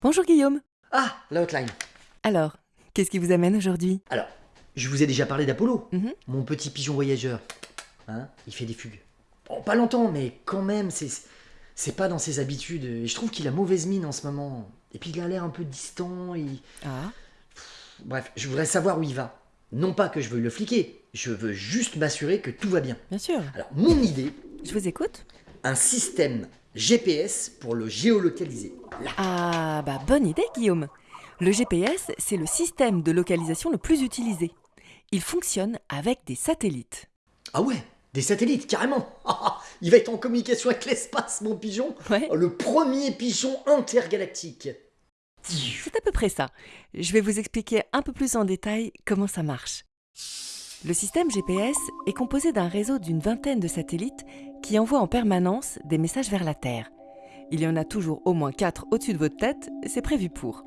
Bonjour Guillaume. Ah, la hotline. Alors, qu'est-ce qui vous amène aujourd'hui? Alors, je vous ai déjà parlé d'Apollo, Mhm. mon petit pigeon voyageur. Hein Il fait des fugues. Bon, pas longtemps, mais quand même, c'est pas dans ses habitudes. Et je trouve qu'il a mauvaise mine en ce moment. Et puis il a l'air un peu distant. Ah, Bref, je voudrais savoir où il va. Non pas que je veuille le fliquer, je veux juste m'assurer que tout va bien. bien sûr. Alors, mon idée, Je vous écoute. un système GPS pour le géolocaliser. Là. Ah, bah bonne idée Guillaume. Le GPS, c'est le système de localisation le plus utilisé. Il fonctionne avec des satellites. Ah ouais, des satellites, carrément. il va être en communication avec l'espace, mon pigeon. Ouais, Le premier pigeon intergalactique. c'est à peu près ça. Je vais vous expliquer un peu plus en détail comment ça marche. Le système GPS est composé d'un réseau d'une vingtaine de satellites qui envoient en permanence des messages vers la Terre. Il y en a toujours au moins 4 au-dessus de votre tête, c'est prévu pour.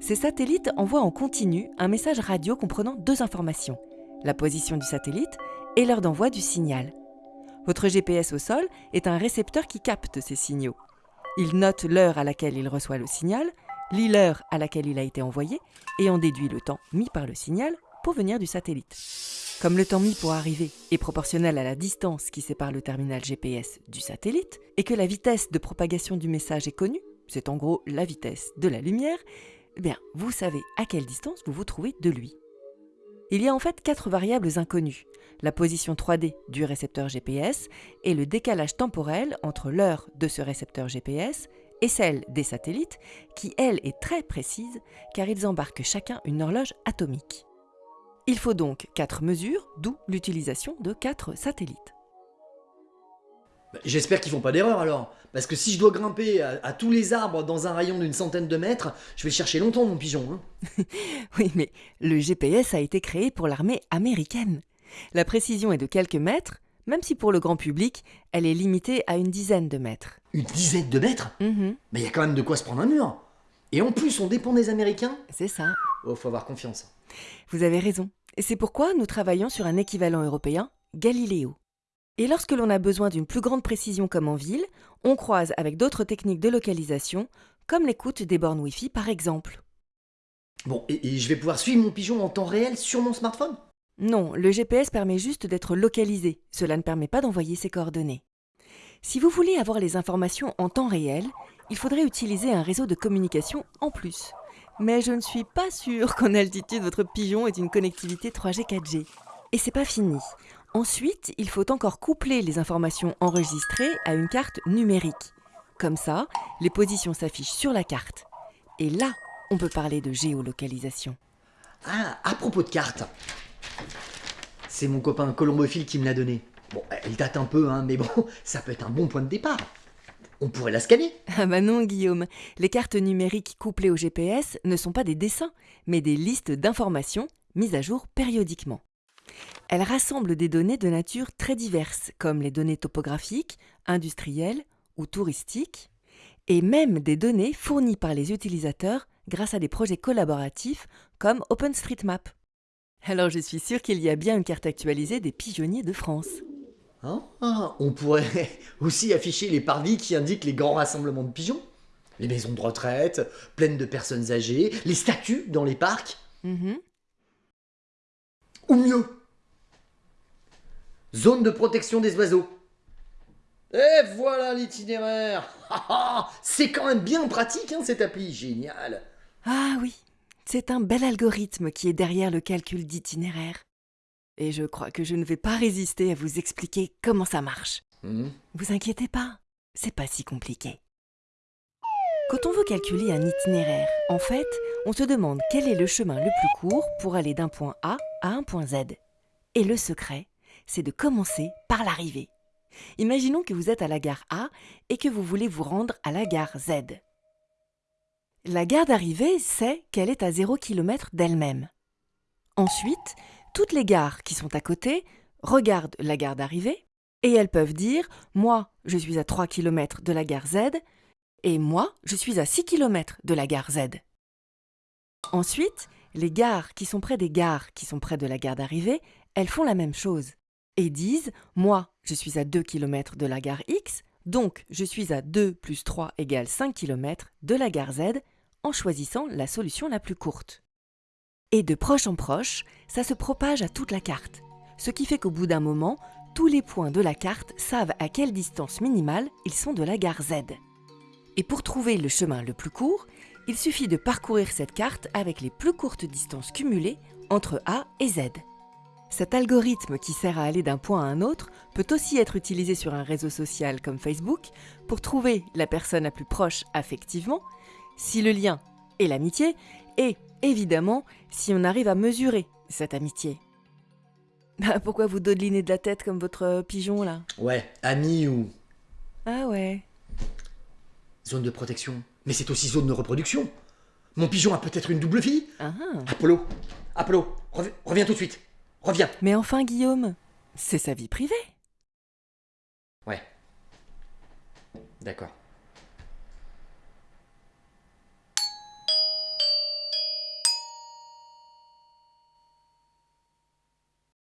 Ces satellites envoient en continu un message radio comprenant deux informations, la position du satellite et l'heure d'envoi du signal. Votre GPS au sol est un récepteur qui capte ces signaux. Il note l'heure à laquelle il reçoit le signal, lit l'heure à laquelle il a été envoyé et en déduit le temps mis par le signal du satellite. Comme le temps mis pour arriver est proportionnel à la distance qui sépare le terminal GPS du satellite et que la vitesse de propagation du message est connue, c'est en gros la vitesse de la lumière, eh bien, vous savez à quelle distance vous vous trouvez de lui. Il y a en fait quatre variables inconnues la position 3D du récepteur GPS et le décalage temporel entre l'heure de ce récepteur GPS et celle des satellites, qui elle est très précise car ils embarquent chacun une horloge atomique. Il faut donc quatre mesures, d'où l'utilisation de quatre satellites. Bah, J'espère qu'ils font pas d'erreur alors. Parce que si je dois grimper à, à tous les arbres dans un rayon d'une centaine de mètres, je vais chercher longtemps, mon pigeon. hein. Oui, mais le GPS a été créé pour l'armée américaine. La précision est de quelques mètres, même si pour le grand public, elle est limitée à une dizaine de mètres. Une dizaine de mètres? Mhm, Mais il y a quand même de quoi se prendre un mur. Et en plus, on dépend des Américains? C'est ça. Oh, faut avoir confiance. Vous avez raison. Et c'est pourquoi nous travaillons sur un équivalent européen, Galileo. Et lorsque l'on a besoin d'une plus grande précision comme en ville, on croise avec d'autres techniques de localisation, comme l'écoute des bornes Wi-Fi par exemple. Bon, et, et je vais pouvoir suivre mon pigeon en temps réel sur mon smartphone? Non, le GPS permet juste d'être localisé, cela ne permet pas d'envoyer ses coordonnées. Si vous voulez avoir les informations en temps réel, il faudrait utiliser un réseau de communication en plus. Mais je ne suis pas sûre qu'en altitude votre pigeon ait une connectivité 3G 4G. Et c'est pas fini. Ensuite, il faut encore coupler les informations enregistrées à une carte numérique. Comme ça, les positions s'affichent sur la carte. Et là, on peut parler de géolocalisation. Ah, à propos de cartes. C'est mon copain colombophile qui me l'a donné. Bon, elle date un peu, hein, mais bon, ça peut être un bon point de départ. On pourrait la scanner. Ah bah non, Guillaume. Les cartes numériques couplées au GPS ne sont pas des dessins, mais des listes d'informations mises à jour périodiquement. Elles rassemblent des données de nature très diverses, comme les données topographiques, industrielles ou touristiques, et même des données fournies par les utilisateurs grâce à des projets collaboratifs comme OpenStreetMap. Alors je suis sûre qu'il y a bien une carte actualisée des pigeonniers de France. Hein Ah, on pourrait aussi afficher les parvis qui indiquent les grands rassemblements de pigeons. Les maisons de retraite, pleines de personnes âgées, les statues dans les parcs. Mhm. Ou mieux, zone de protection des oiseaux. Et voilà l'itinéraire C'est quand même bien pratique, hein, cette appli, génial Ah oui, c'est un bel algorithme qui est derrière le calcul d'itinéraire. Et je crois que je ne vais pas résister à vous expliquer comment ça marche. Hmm. Vous inquiétez pas, c'est pas si compliqué. Quand on veut calculer un itinéraire, en fait, on se demande quel est le chemin le plus court pour aller d'un point A à un point Z. Et le secret, c'est de commencer par l'arrivée. Imaginons que vous êtes à la gare A et que vous voulez vous rendre à la gare Z. La gare d'arrivée sait qu'elle est à 0 km d'elle-même. Ensuite, toutes les gares qui sont à côté regardent la gare d'arrivée et elles peuvent dire Moi, je suis à 3 km de la gare Z et moi, je suis à 6 km de la gare Z. Ensuite, les gares qui sont près des gares qui sont près de la gare d'arrivée, elles font la même chose et disent Moi, je suis à 2 km de la gare X, donc je suis à 2 plus 3 égale 5 km de la gare Z en choisissant la solution la plus courte. Et de proche en proche, ça se propage à toute la carte, ce qui fait qu'au bout d'un moment, tous les points de la carte savent à quelle distance minimale ils sont de la gare Z. Et pour trouver le chemin le plus court, il suffit de parcourir cette carte avec les plus courtes distances cumulées entre A et Z. Cet algorithme qui sert à aller d'un point à un autre peut aussi être utilisé sur un réseau social comme Facebook pour trouver la personne la plus proche affectivement, si le lien est l'amitié, et évidemment si on arrive à mesurer cette amitié. Bah, pourquoi vous dodelinez de la tête comme votre pigeon là? Ouais, ami ou Ah ouais. zone de protection. Mais c'est aussi zone de reproduction. Mon pigeon a peut-être une double fille Ah ah. Apollo Apollo, rev- reviens tout de suite. Reviens. Mais enfin Guillaume, c'est sa vie privée. Ouais. D'accord.